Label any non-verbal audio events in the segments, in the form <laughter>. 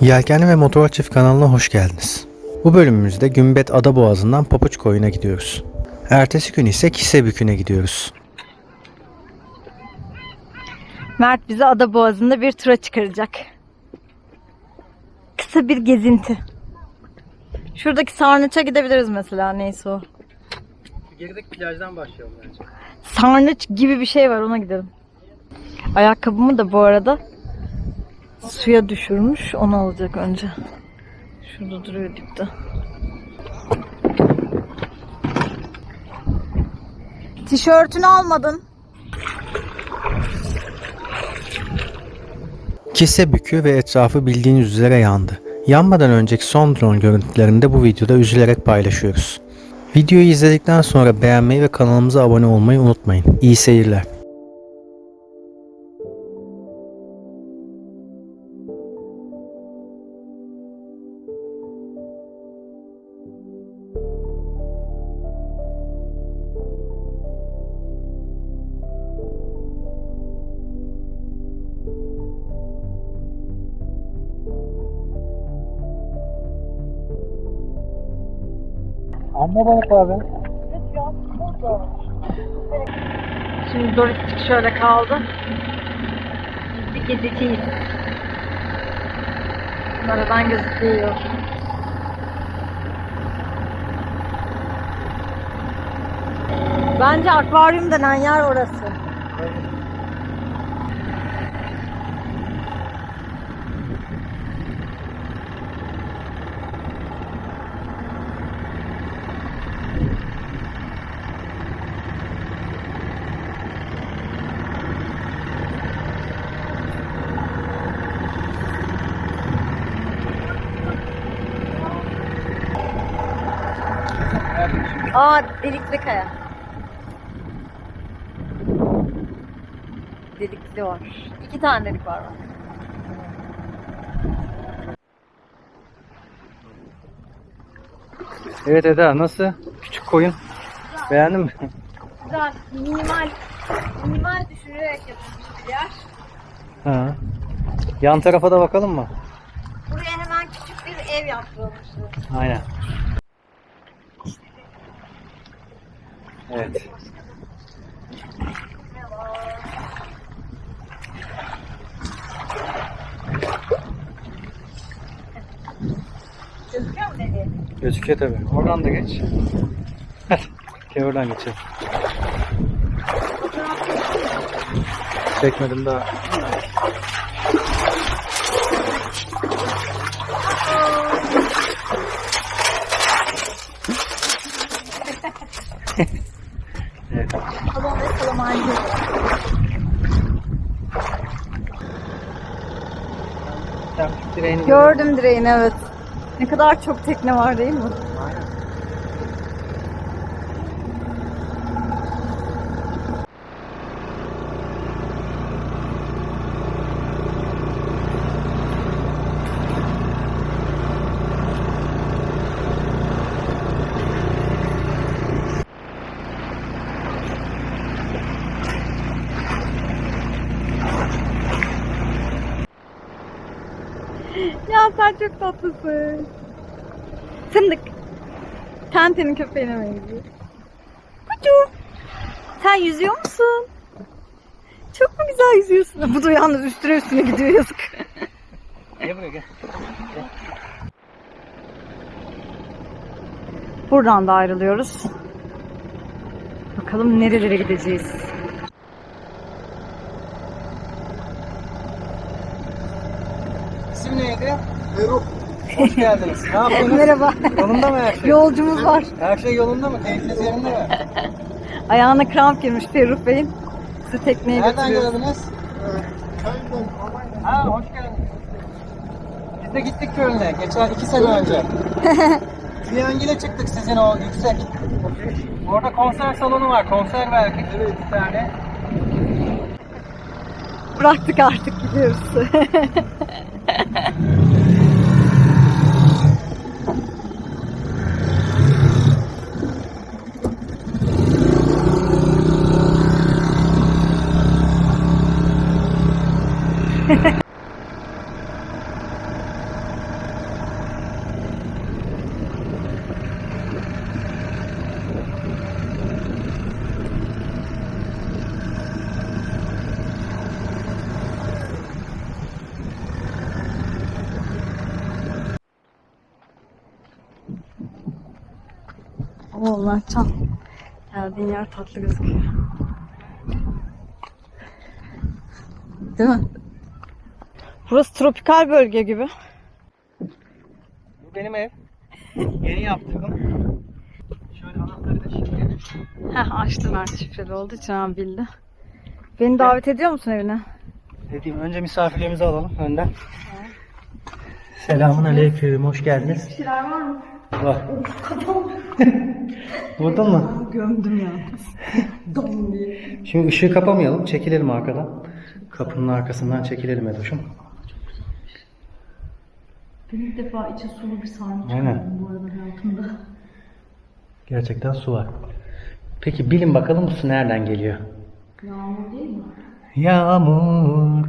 Yelkenli ve Motor Çift kanalına hoş geldiniz. Bu bölümümüzde Gümbet Ada Boğazı'ndan Papuç Koyun'a gidiyoruz. Ertesi gün ise Kisebükü'ne gidiyoruz. Mert bizi Ada Boğazı'nda bir tura çıkaracak. Kısa bir gezinti. Şuradaki sarnıça gidebiliriz mesela neyse o. Gerideki plajdan başlayalım bence. Sarnıç gibi bir şey var ona gidelim. Ayakkabımı da bu arada suya düşürmüş. Onu alacak önce. Şurada duruyor dipte. Tişörtünü almadın. Kisebükü ve etrafı bildiğiniz üzere yandı. Yanmadan önceki son drone görüntülerini de bu videoda üzülerek paylaşıyoruz. Videoyu izledikten sonra beğenmeyi ve kanalımıza abone olmayı unutmayın. İyi seyirler. Amma balık abi. Şimdi Doristik şöyle kaldı. Biz bir gezeceğiz. Aradan gözüküyor. Bence akvaryum denen yer orası. Aa delikli kaya. Delikli var. İki tane delik var. bak. Evet Eda nasıl? Küçük koyun. Beğendin mi? Güzel, minimal, minimal düşünerek yapılmış bir yer. Ha. Yan tarafa da bakalım mı? Buraya hemen küçük bir ev yaptırılmıştı. Aynen. Evet. Gözüküyor mu dedi? Gözüküyor tabi. Oradan da geç. Hadi. Gel oradan geçelim. Çekmedim daha. evet. Salon ve salamancı. Trafik direğini Gördüm direğini evet. Ne kadar çok tekne var değil mi? Aynen. Ya sen çok tatlısın. Fındık. Tente'nin köpeğine benziyor. Kucu. Sen yüzüyor musun? Çok mu güzel yüzüyorsun? Bu da yalnız üstüne üstüne gidiyor yazık. Gel buraya gel. Buradan da ayrılıyoruz. Bakalım nerelere gideceğiz. İsim neydi? Feruk. Hoş geldiniz. Ne yapıyorsunuz? Merhaba. Yolunda mı her şey? Yolcumuz var. Her şey yolunda mı? Keyfiniz yerinde mi? <laughs> Ayağına kramp girmiş Ferruh Bey'in. Sizi tekneye Nereden götürüyoruz. geldiniz? Ha hoş geldiniz. Biz de gittik Köln'e geçen iki sene önce. <laughs> Triangil'e çıktık sizin o yüksek. Orada konser salonu var. Konser verdik bir tane. Bıraktık artık gidiyoruz. <laughs> Allah çal. Geldiğin yer tatlı gözüküyor. Değil mi? Burası tropikal bölge gibi. Bu benim ev. Yeni yaptırdım. Şöyle anahtarı da şimdi. Heh açtı Mert şifreli olduğu için abi bildi. Beni davet ediyor musun evine? Dediğim önce misafirlerimizi alalım önden. Selamun aleyküm, hoş geldiniz. Bir şeyler var mı? Var. Vurdun mu? Gömdüm ya. Dom diye. Şimdi ışığı kapamayalım, çekilelim arkadan. Kapının arkasından çekilelim Edoş'um. Ben ilk defa içi sulu bir sarma Aynen. bu arada hayatımda. Gerçekten su var. Peki bilin bakalım bu su nereden geliyor? Yağmur değil mi? Yağmur.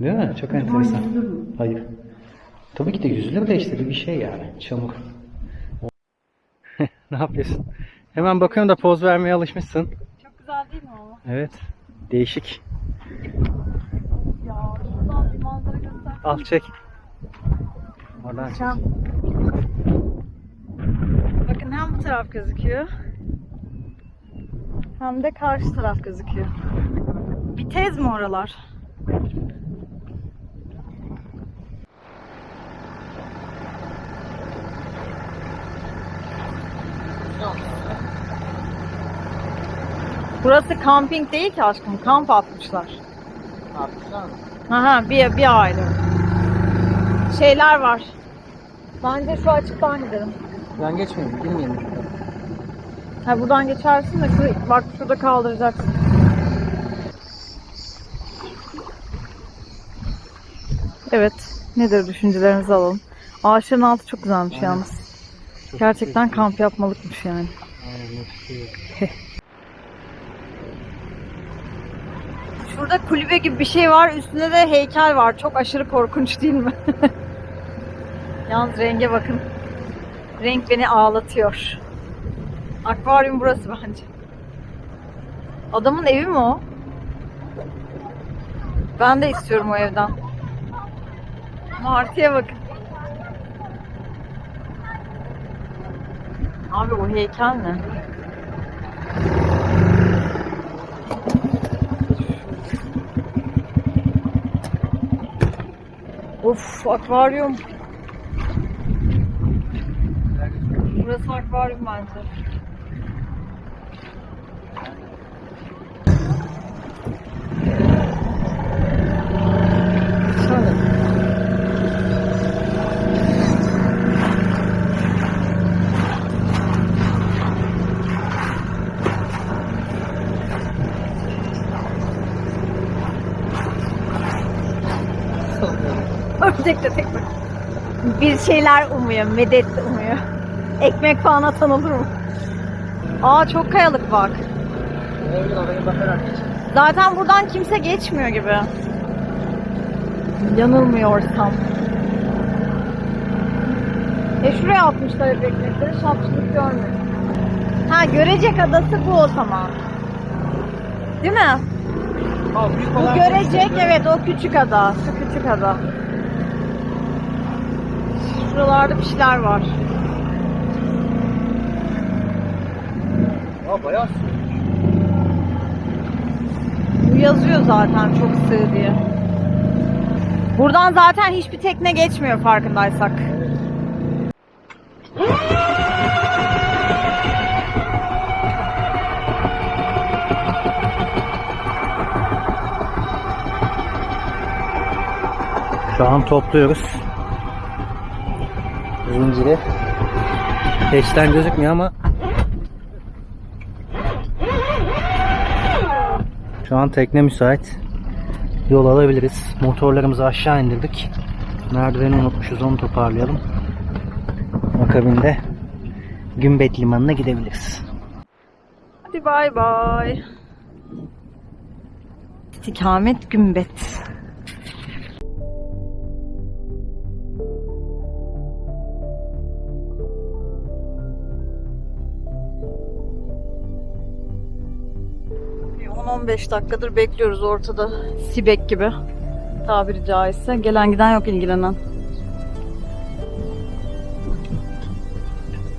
Değil mi? Çok enteresan. Hayır. Tabii ki de yüzülür de işte bir şey yani. Çamur. <laughs> ne yapıyorsun? Hemen bakıyorum da poz vermeye alışmışsın. Çok güzel değil mi ama? Evet. Değişik. Ya şuradan bir manzara göster. Al çek. Oradan. Can. Bakın hem bu taraf gözüküyor. Hem de karşı taraf gözüküyor. Bir tez mi oralar? Burası kamping değil ki aşkım. Kamp atmışlar. Aha bir, bir aile. Şeyler var. Bence şu açıktan gidelim. Ben geçmeyeyim. Girmeyelim. Ha buradan geçersin de şu, bak şurada kaldıracaksın. Evet. Nedir düşüncelerinizi alalım. Ağaçların altı çok güzelmiş Aynen. yalnız. Gerçekten kamp yapmalıkmış yani. Şurada kulübe gibi bir şey var. Üstünde de heykel var. Çok aşırı korkunç değil mi? <laughs> Yalnız renge bakın. Renk beni ağlatıyor. Akvaryum burası bence. Adamın evi mi o? Ben de istiyorum o evden. Martıya bakın. Abi o heykel ne? Of akvaryum. Burası akvaryum bence. Ördek de tek. Bir şeyler umuyor, medet umuyor. Ekmek falan atan olur mu? Aa çok kayalık bak. Zaten buradan kimse geçmiyor gibi. Yanılmıyorsam. E şuraya atmışlar hep ekmekleri. Şapşılık görmedim. Ha Görecek Adası bu o zaman. Değil mi? Bu Görecek evet o küçük ada. Şu küçük ada. Şuralarda bir şeyler var. Aa bayağı su. Bu yazıyor zaten çok sığ diye. Buradan zaten hiçbir tekne geçmiyor farkındaysak. Şu an topluyoruz. Zinciri. Peşten gözükmüyor ama Şu an tekne müsait. Yol alabiliriz. Motorlarımızı aşağı indirdik. Merdiveni unutmuşuz onu toparlayalım. Akabinde Gümbet Limanı'na gidebiliriz. Hadi bay bay. İstikamet Gümbet. Bir 10-15 dakikadır bekliyoruz ortada. Sibek gibi. Tabiri caizse. Gelen giden yok ilgilenen.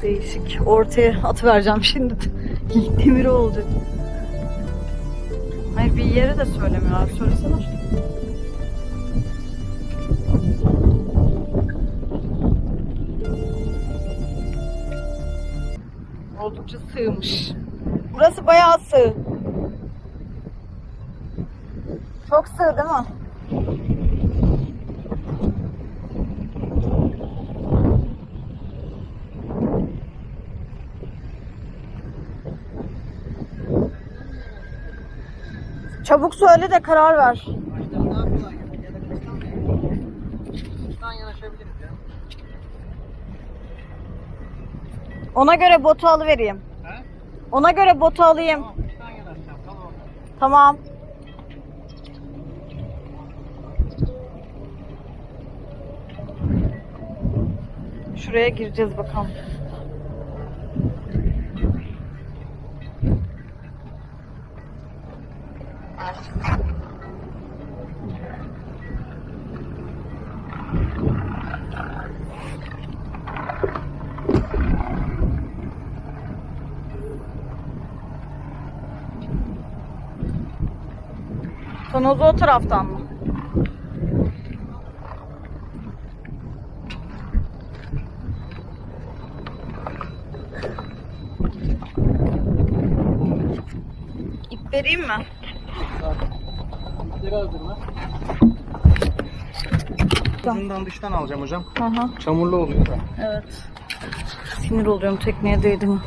Değişik. Ortaya atıvereceğim şimdi. <laughs> Demir oldu. Hayır bir yere de söylemiyor abi. Söylesene. Oldukça sığmış. Burası bayağı sığ. Çok sığ değil mi? Çabuk söyle de karar ver. Ona göre botu alıvereyim. Ona göre botu alayım. Tamam. Şuraya gireceğiz bakalım. Tonozu o taraftan mı? Vereyim mi? Ucundan dıştan alacağım hocam. Hı. Çamurlu oluyor da. Evet. Sinir oluyorum tekneye değdim.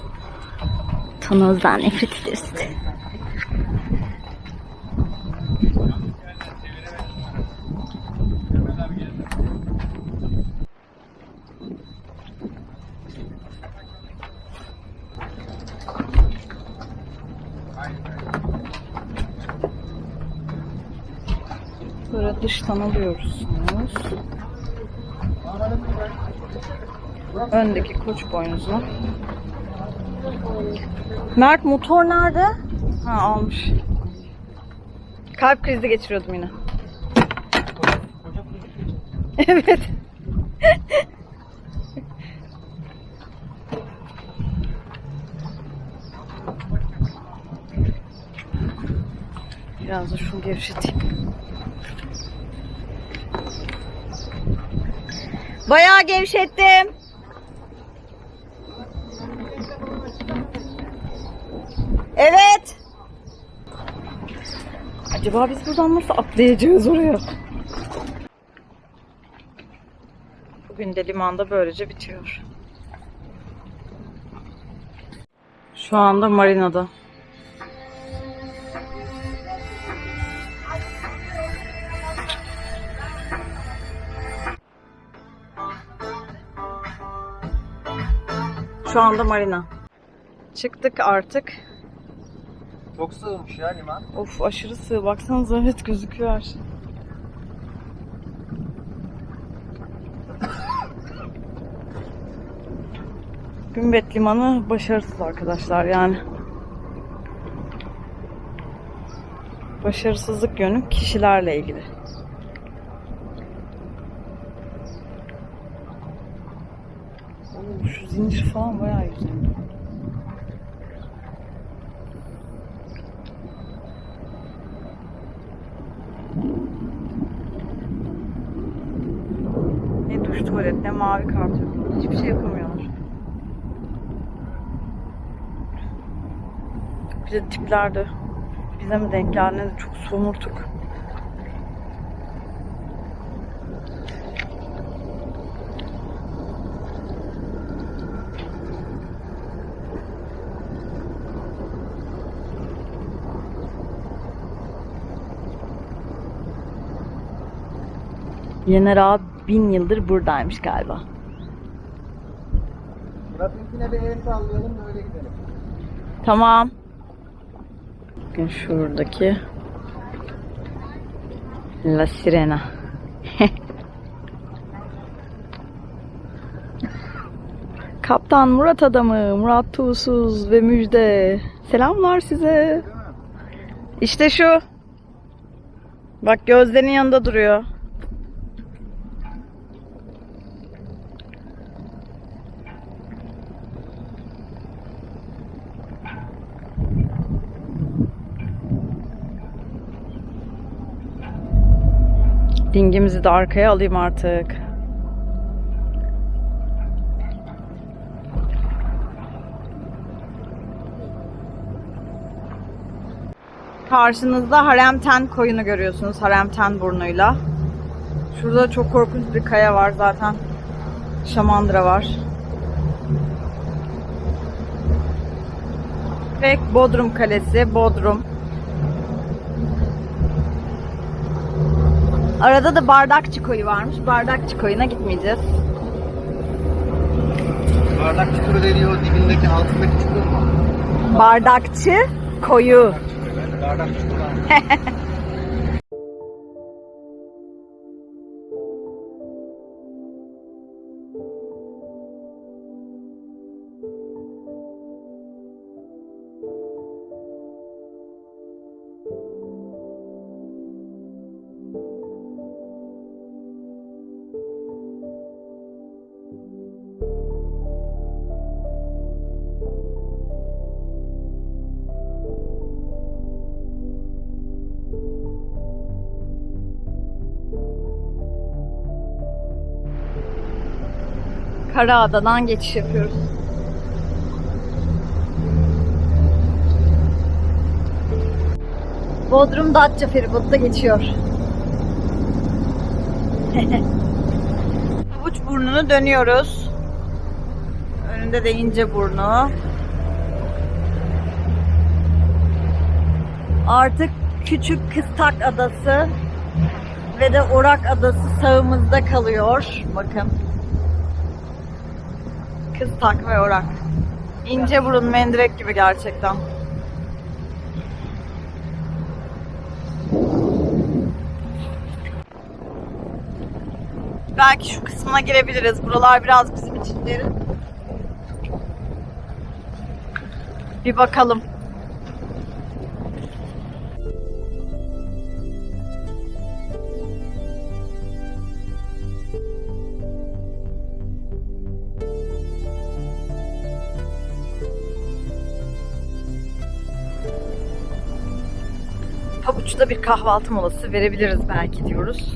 Tonozdan nefret ederiz. Böyle dıştan alıyoruz. Öndeki koç boynuzlu. Mert motor nerede? Ha almış. Kalp krizi geçiriyordum yine. <laughs> evet. Biraz da şunu gevşeteyim. Bayağı gevşettim. Evet. Acaba biz buradan nasıl atlayacağız oraya? Bugün de limanda böylece bitiyor. Şu anda marinada. Şu anda marina. Çıktık artık. Çok sığmış ya liman. Of aşırı sığ. Baksanıza evet gözüküyor her şey. Gümbet Limanı başarısız arkadaşlar yani. Başarısızlık yönü kişilerle ilgili. Oo, şu zincir falan bayağı güzel. Ne duş ne mavi karton. Hiçbir şey yapamıyorlar. Bir de tipler de bize mi denk geldi de çok somurtuk. Yener Ağa bin yıldır buradaymış galiba. Rafinkine bir el sallayalım da öyle gidelim. Tamam. Bakın şuradaki La Sirena. <laughs> Kaptan Murat adamı, Murat Tuğsuz ve Müjde. Selamlar size. İşte şu. Bak gözlerinin yanında duruyor. Dingimizi de arkaya alayım artık. Karşınızda Haremten koyunu görüyorsunuz. Haremten burnuyla. Şurada çok korkunç bir kaya var zaten. Şamandıra var. Ve Bodrum Kalesi, Bodrum. Arada da Bardakçı Koyu varmış. Bardakçı Koyu'na gitmeyeceğiz. Bardak çukuru dediği o dibindeki altındaki çukur mu? Bardakçı Koyu. Bardak çukuru. <laughs> Karaada'dan geçiş yapıyoruz. Bodrum Datça feribotu da geçiyor. <laughs> Pabuç burnunu dönüyoruz. Önünde de ince burnu. Artık küçük Kıstak Adası ve de Orak Adası sağımızda kalıyor. Bakın. Kıstak ve Orak. İnce burun mendirek gibi gerçekten. Belki şu kısmına girebiliriz. Buralar biraz bizim için derin. Bir bakalım. Pabuç'ta bir kahvaltı molası verebiliriz belki diyoruz.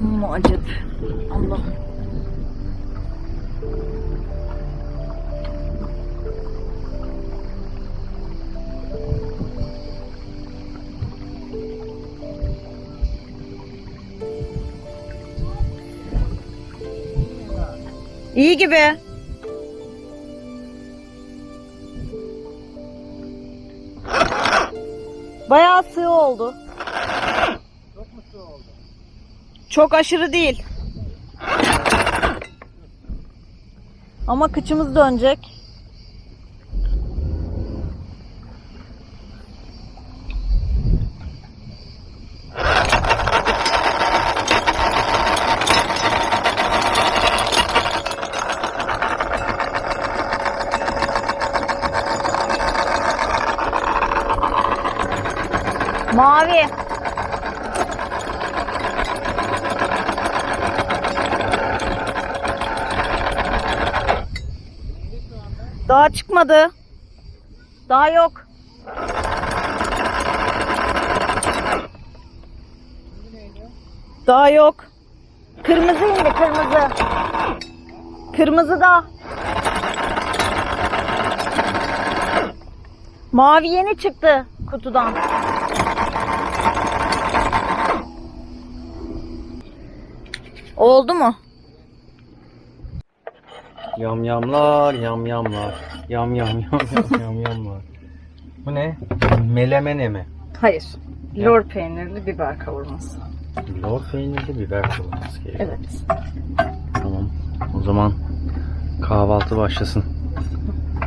Mucit. Allah. İyi gibi. Bayağı sığ oldu. Çok mu sığ oldu? Çok aşırı değil. Ama kıçımız dönecek. Mavi. Daha çıkmadı. Daha yok. Daha yok. Kırmızı indi kırmızı. Kırmızı da. Mavi yeni çıktı kutudan. Oldu mu? Yamyamlar, yamyamlar. Yam yam yam yam yam yamlar. Bu ne? Melemene mi? Hayır. Lor peynirli biber kavurması. Lor peynirli biber kavurması gerekiyor. Evet. Tamam. O zaman kahvaltı başlasın.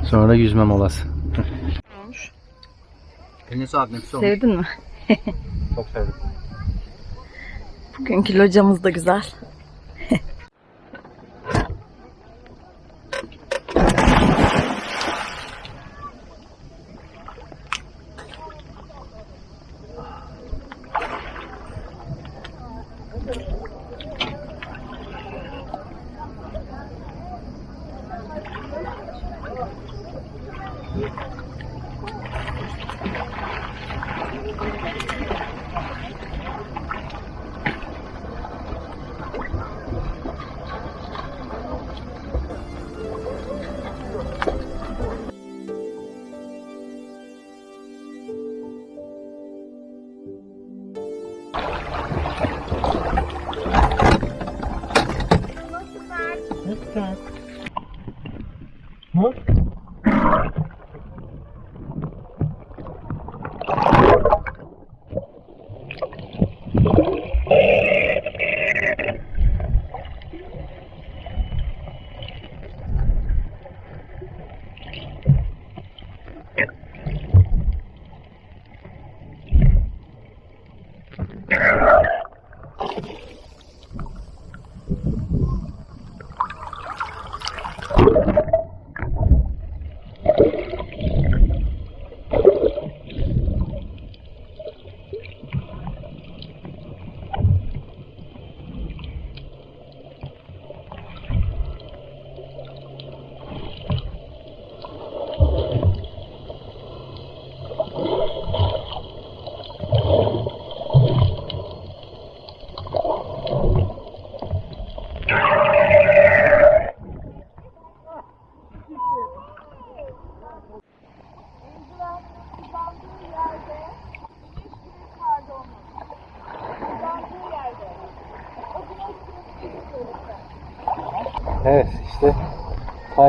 Sonra yüzme molası. Olmuş. Eline sağlık nefis olmuş. Sevdin mi? Çok sevdim. Bugünkü locamız da güzel.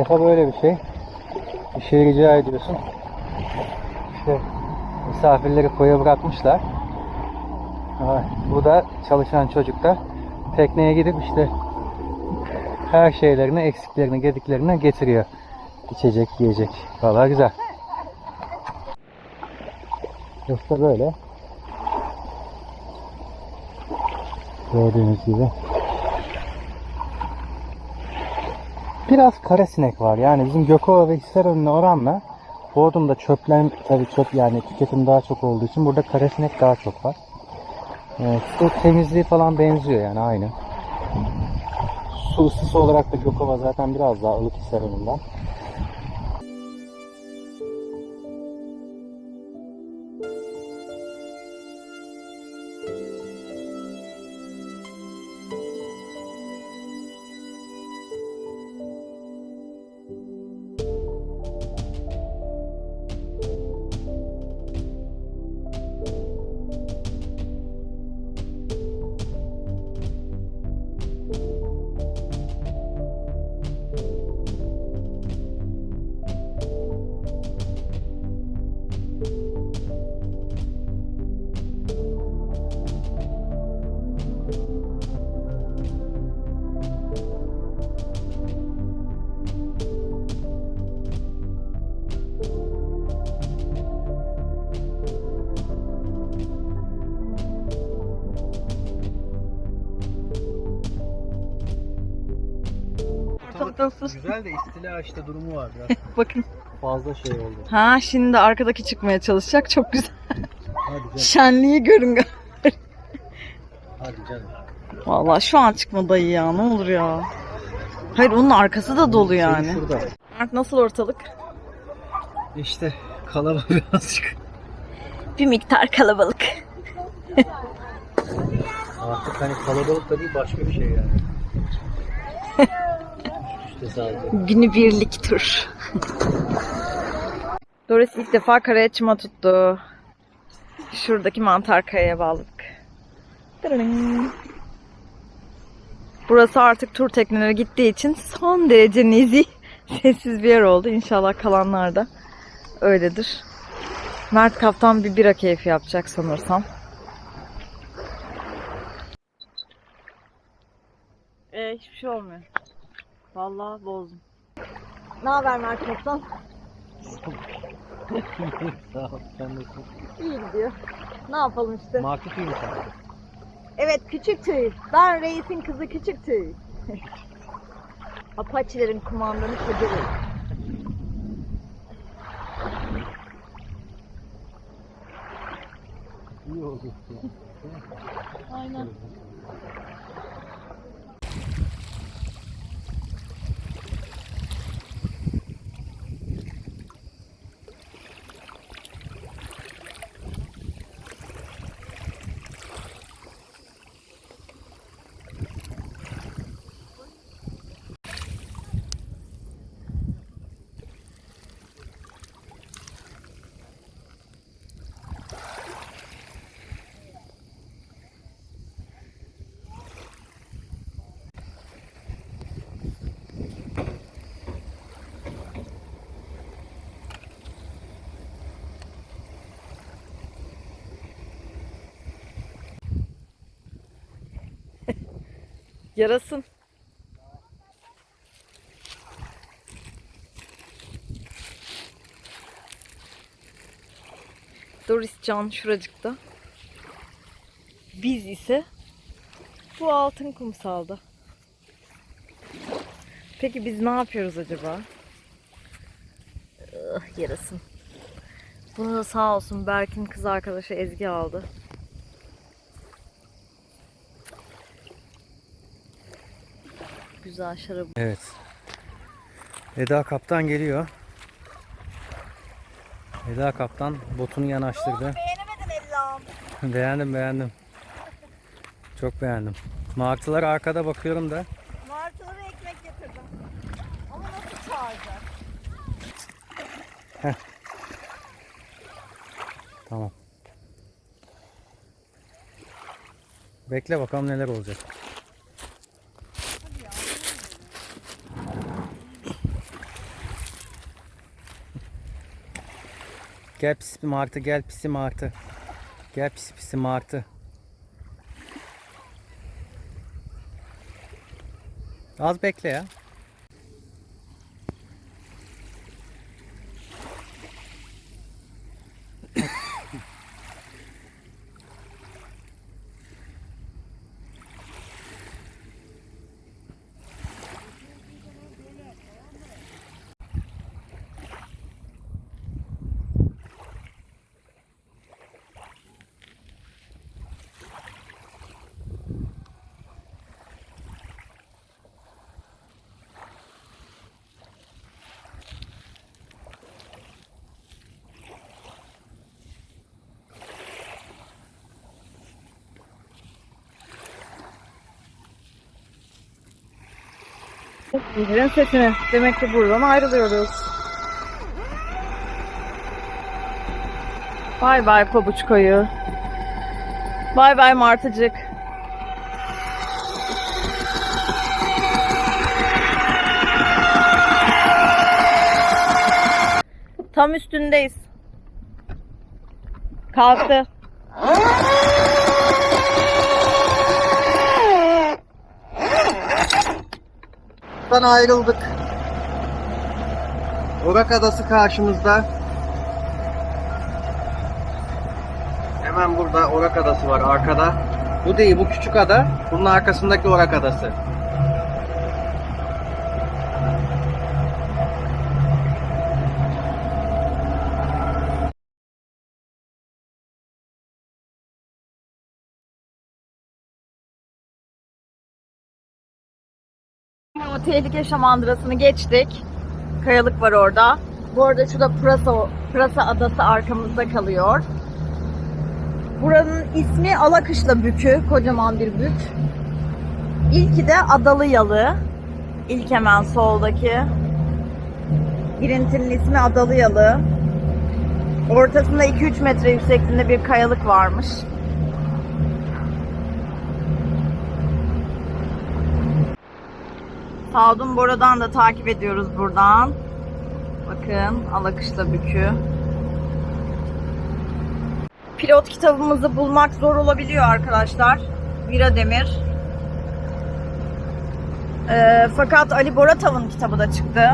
Sayfa böyle bir şey. Bir şey rica ediyorsun. İşte misafirleri koya bırakmışlar. Bu da çalışan çocuk da tekneye gidip işte her şeylerini, eksiklerini, gediklerini getiriyor. İçecek, yiyecek. Valla güzel. İşte böyle. Gördüğünüz gibi. Biraz kara sinek var. Yani bizim Gökova ve Hisarönü'ne oranla Bodrum'da çöplen tabii çöp yani tüketim daha çok olduğu için burada kara sinek daha çok var. Evet, su temizliği falan benziyor yani aynı. Su ısısı olarak da Gökova zaten biraz daha ılık Hisarönü'nden. Güzel de istila işte durumu var biraz. <laughs> Bakın. Fazla şey oldu. Ha şimdi arkadaki çıkmaya çalışacak. Çok güzel. Hadi canım. Şenliği görün. Hadi canım. Vallahi şu an çıkma dayı ya. Ne olur ya. Hayır onun arkası da dolu yani. Şurada. Mert nasıl ortalık? İşte kalabalık birazcık. Bir miktar kalabalık. Artık hani kalabalık da değil başka bir şey yani. <laughs> işte sadece. Günübirlik tur. Doris ilk defa karaya çıma tuttu. Şuradaki mantar kayaya bağladık. Burası artık tur tekneleri gittiği için son derece nezih, <laughs> sessiz bir yer oldu. İnşallah kalanlar da öyledir. Mert Kaptan bir bira keyfi yapacak sanırsam. Ee, hiçbir şey olmuyor. Vallahi bozdum. Ne haber Mert Kaptan? Sağ ol. Sen nasılsın? İyi gidiyor. Ne yapalım işte. Market iyi misin? Evet küçük tüy. Ben reisin kızı küçük tüy. Apache'lerin kumandanı Kadir'i. İyi oldu. Aynen. Yarasın. Doris Can şuracıkta. Biz ise bu altın kumsalda. Peki biz ne yapıyoruz acaba? Ah, yarasın. Bunu da sağ olsun Berk'in kız arkadaşı Ezgi aldı. Güzel şarabı. Evet. Eda kaptan geliyor. Eda kaptan botunu yanaştırdı. Beğenemedin Ellam. <laughs> beğendim beğendim. Çok beğendim. Martılar arkada bakıyorum da. Martılara ekmek getirdim. Ama nasıl çağıracak? Tamam. Bekle bakalım neler olacak. Gel pis martı gel pisi martı. Gel pisi pisi martı. Az bekle ya. Zincirin sesini. Demek ki buradan ayrılıyoruz. Bay bay pabuç koyu. Bay bay martıcık. Tam üstündeyiz. Kalktı. Buradan ayrıldık. Orak Adası karşımızda. Hemen burada Orak Adası var arkada. Bu değil bu küçük ada. Bunun arkasındaki Orak Adası. Tehlike şamandırasını geçtik. Kayalık var orada. Bu arada şurada Pırasa, Pırasa Adası arkamızda kalıyor. Buranın ismi Alakışla Bükü. Kocaman bir bük. İlki de Adalı Yalı. İlk hemen soldaki. Girintinin ismi Adalı Yalı. Ortasında 2-3 metre yüksekliğinde bir kayalık varmış. Sağdun Bora'dan da takip ediyoruz buradan. Bakın Alakışla Bükü. Pilot kitabımızı bulmak zor olabiliyor arkadaşlar. Vira Demir. Ee, fakat Ali Boratav'ın kitabı da çıktı.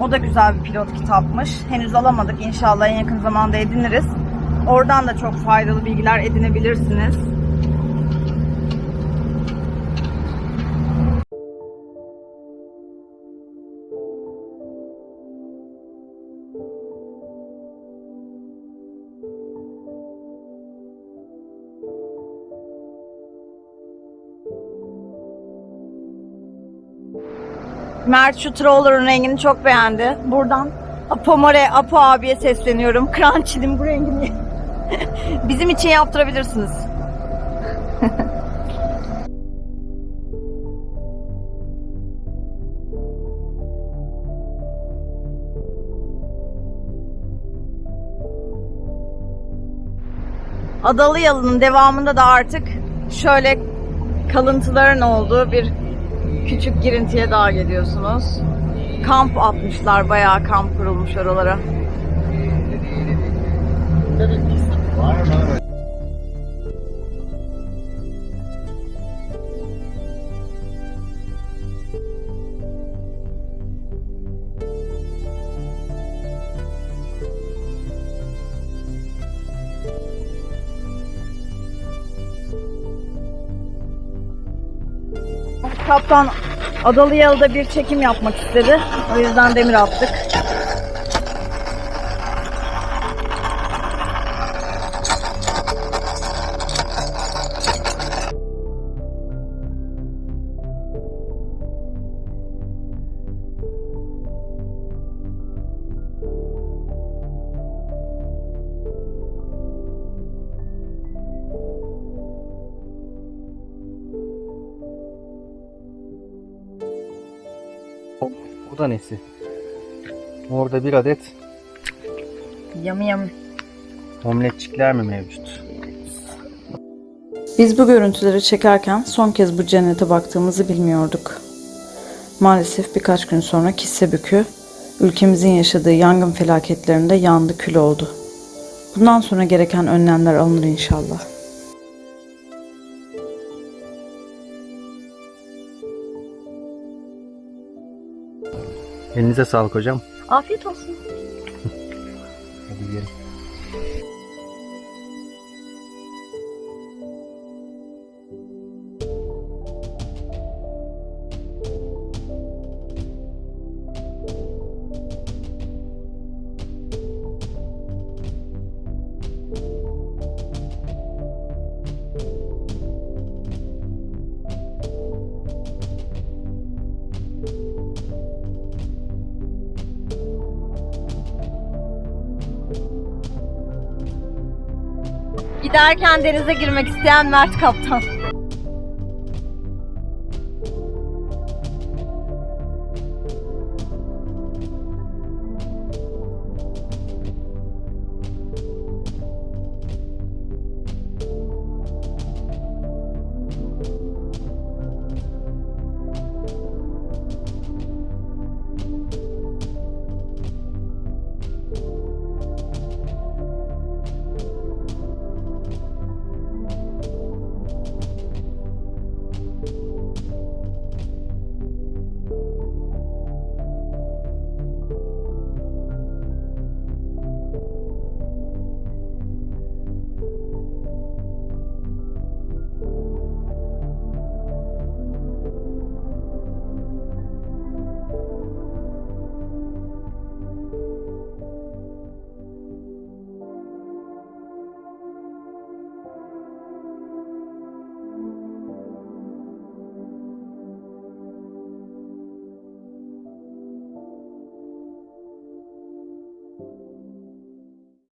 O da güzel bir pilot kitapmış. Henüz alamadık. İnşallah en yakın zamanda ediniriz. Oradan da çok faydalı bilgiler edinebilirsiniz. Mert şu troller'ın rengini çok beğendi. Buradan Apomare, Apo abiye sesleniyorum. <laughs> Crunch'in bu rengini <laughs> bizim için yaptırabilirsiniz. <laughs> Adalı Yalı'nın devamında da artık şöyle kalıntıların olduğu bir küçük girintiye daha geliyorsunuz. Kamp atmışlar, bayağı kamp kurulmuş oralara. Mert Kaptan Adalı Yalı'da bir çekim yapmak istedi. O yüzden demir attık. Bu da nesi? Orada bir adet Yamı yamı. omletçikler mi mevcut? Biz bu görüntüleri çekerken son kez bu cennete baktığımızı bilmiyorduk. Maalesef birkaç gün sonra Kissebükü, ülkemizin yaşadığı yangın felaketlerinde yandı kül oldu. Bundan sonra gereken önlemler alınır inşallah. Elinize sağlık hocam. Afiyet olsun. Giderken denize girmek isteyen Mert Kaptan.